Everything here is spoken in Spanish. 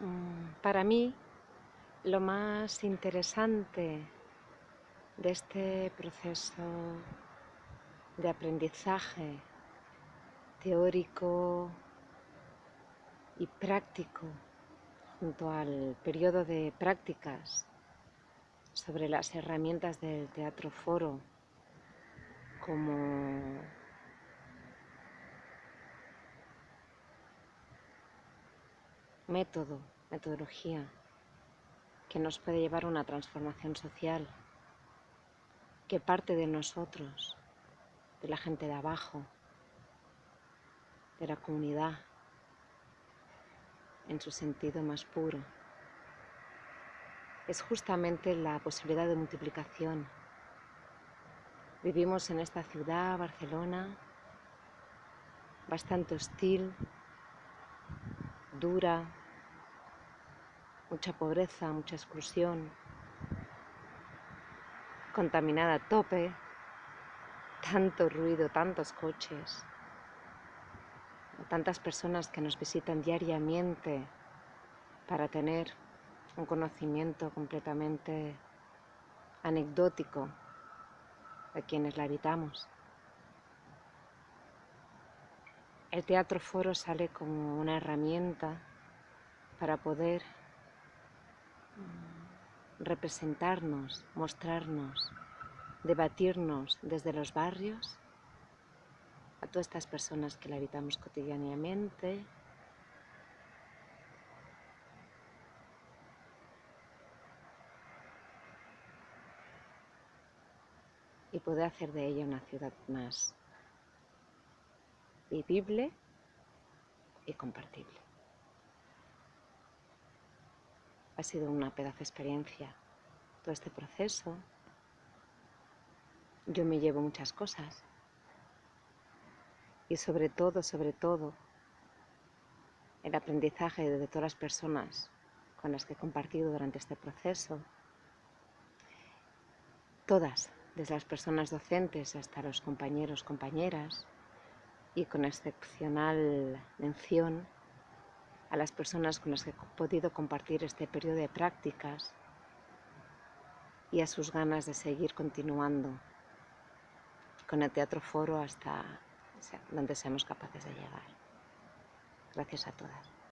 Mm, para mí, lo más interesante de este proceso de aprendizaje teórico y práctico junto al periodo de prácticas sobre las herramientas del teatro foro como método, metodología que nos puede llevar a una transformación social que parte de nosotros, de la gente de abajo, de la comunidad, en su sentido más puro. Es justamente la posibilidad de multiplicación. Vivimos en esta ciudad, Barcelona, bastante hostil, dura, mucha pobreza, mucha exclusión, contaminada a tope, tanto ruido, tantos coches, tantas personas que nos visitan diariamente para tener un conocimiento completamente anecdótico de quienes la habitamos. El teatro foro sale como una herramienta para poder representarnos, mostrarnos, debatirnos desde los barrios a todas estas personas que la habitamos cotidianamente. Y poder hacer de ella una ciudad más vivible y compartible. Ha sido una pedazo experiencia todo este proceso. Yo me llevo muchas cosas y sobre todo, sobre todo, el aprendizaje de todas las personas con las que he compartido durante este proceso, todas, desde las personas docentes hasta los compañeros, compañeras, y con excepcional mención a las personas con las que he podido compartir este periodo de prácticas y a sus ganas de seguir continuando con el Teatro Foro hasta donde seamos capaces de llegar. Gracias a todas.